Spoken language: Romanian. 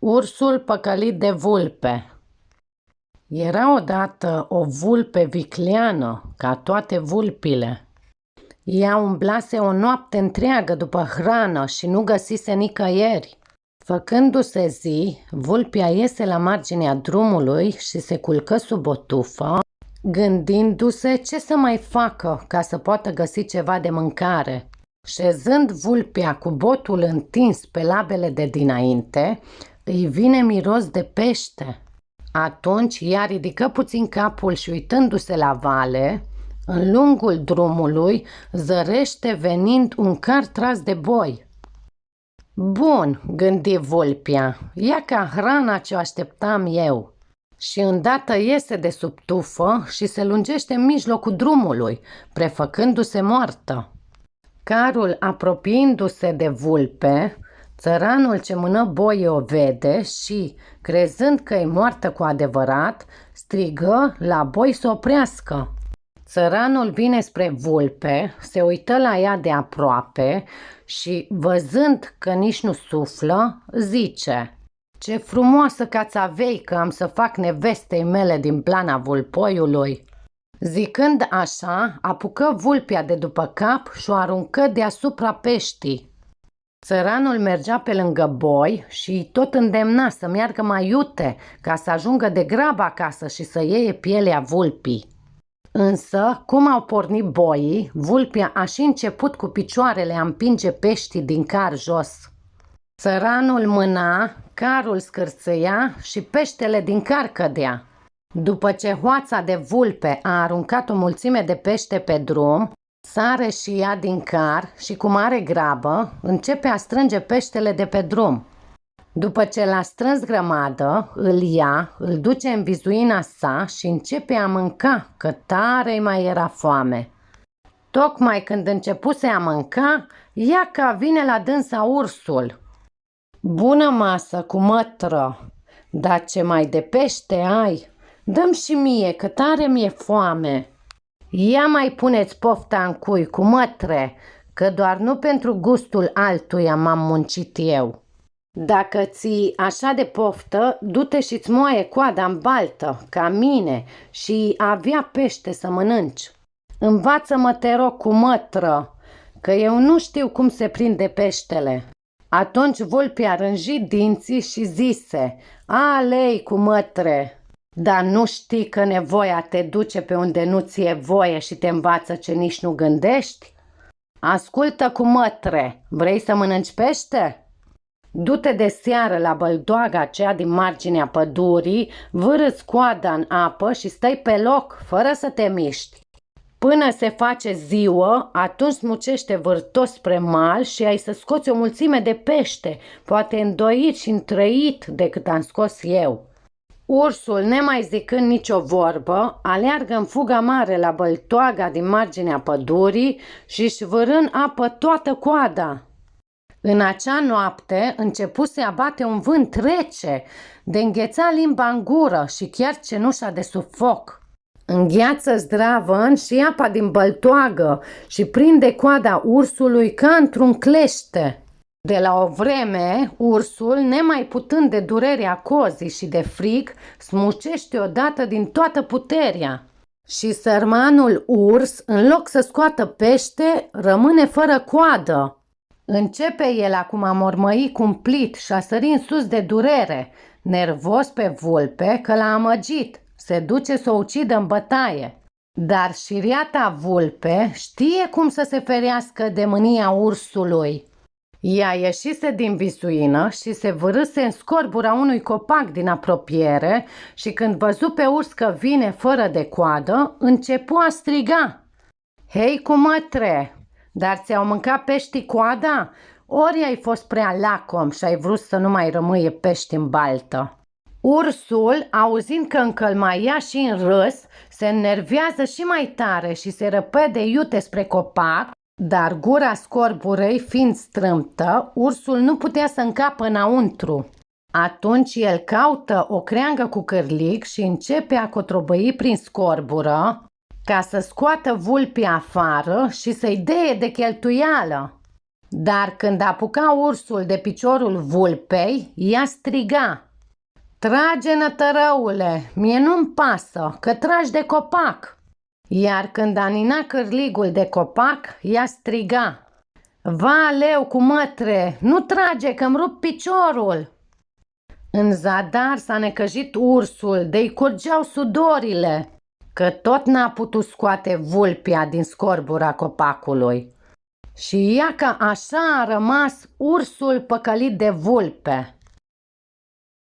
Ursul păcălit de vulpe Era odată o vulpe vicleană, ca toate vulpile. Ea umblase o noapte întreagă după hrană și nu găsise nicăieri. Făcându-se zi, vulpia iese la marginea drumului și se culcă sub o tufă, gândindu-se ce să mai facă ca să poată găsi ceva de mâncare. Șezând vulpea cu botul întins pe labele de dinainte, îi vine miros de pește. Atunci ea ridică puțin capul și uitându-se la vale, în lungul drumului zărește venind un car tras de boi. Bun, gândi vulpia, ia ca hrana ce o așteptam eu. Și îndată iese de sub tufă și se lungește în mijlocul drumului, prefăcându-se moartă. Carul apropiindu-se de vulpe, Țăranul ce mână boie o vede și, crezând că e moartă cu adevărat, strigă la boi să oprească. Țăranul vine spre vulpe, se uită la ea de aproape și, văzând că nici nu suflă, zice Ce frumoasă avei că am să fac nevestei mele din plana vulpoiului!" Zicând așa, apucă vulpia de după cap și o aruncă deasupra peștii. Țăranul mergea pe lângă boi și tot îndemna să meargă mai iute ca să ajungă de grabă acasă și să iei pielea vulpii. Însă, cum au pornit boii, vulpia a și început cu picioarele a împinge peștii din car jos. Țăranul mâna, carul scârțâia și peștele din car cădea. După ce hoața de vulpe a aruncat o mulțime de pește pe drum, Sare și ea din car și cu mare grabă începe a strânge peștele de pe drum. După ce l-a strâns grămadă, îl ia, îl duce în vizuina sa și începe a mânca, că tare mai era foame. Tocmai când începuse a mânca, ia ca vine la dânsa ursul. Bună masă cu mătră, dar ce mai de pește ai? Dăm și mie, că tare mi-e foame. Ia mai puneți pofta în cui cu mătre, că doar nu pentru gustul altuia m-am muncit eu. Dacă ți așa de poftă, du-te și-ți moaie coada în baltă, ca mine, și avea pește să mănânci. Învață-mă, te rog, cu mătră, că eu nu știu cum se prinde peștele. Atunci vulpia rânji dinții și zise, Alei cu mătre, dar nu știi că nevoia te duce pe unde nu ți-e voie și te învață ce nici nu gândești? Ascultă cu mătre, vrei să mănânci pește? Du-te de seară la băldoaga aceea din marginea pădurii, vârâți coada în apă și stai pe loc, fără să te miști. Până se face ziua, atunci smucește vârtos spre mal și ai să scoți o mulțime de pește, poate îndoit și întrăit decât am scos eu. Ursul, nemai zicând nicio vorbă, aleargă în fuga mare la băltoaga din marginea pădurii și își vârân apă toată coada. În acea noapte începuse a bate un vânt rece, de îngheța limba în gură și chiar cenușa de sub foc. Îngheață zdravăn și apa din băltoagă și prinde coada ursului ca într-un clește. De la o vreme, ursul, nemai putând de durerea cozii și de frig, smucește odată din toată puterea. Și sărmanul urs, în loc să scoată pește, rămâne fără coadă. Începe el acum a mormăi cumplit și a sări în sus de durere, nervos pe vulpe că l-a amăgit, se duce să o ucidă în bătaie. Dar șiriata vulpe știe cum să se ferească de mânia ursului. Ea ieșise din visuină și se vârâse în scorbura unui copac din apropiere și când văzu pe urs că vine fără de coadă, începu a striga. Hei cu mătre, dar ți-au mâncat peștii coada? Ori ai fost prea lacom și ai vrut să nu mai rămâie pești în baltă? Ursul, auzind că încălmaia și în râs, se înnervează și mai tare și se răpede iute spre copac dar gura scorburei fiind strâmtă, ursul nu putea să încapă înăuntru. Atunci el caută o creangă cu cârlic și începe a cotrobăi prin scorbură ca să scoată vulpii afară și să-i deie de cheltuială. Dar când apuca ursul de piciorul vulpei, ea striga. Trage nătărăule, mie nu-mi pasă, că tragi de copac. Iar când anina cârligul de copac, ea striga. Va, leu cu mătre, nu trage că-mi rup piciorul. În zadar s-a necăjit ursul, de-i curgeau sudorile, că tot n-a putut scoate vulpia din scorbura copacului. Și ea că așa a rămas ursul păcălit de vulpe.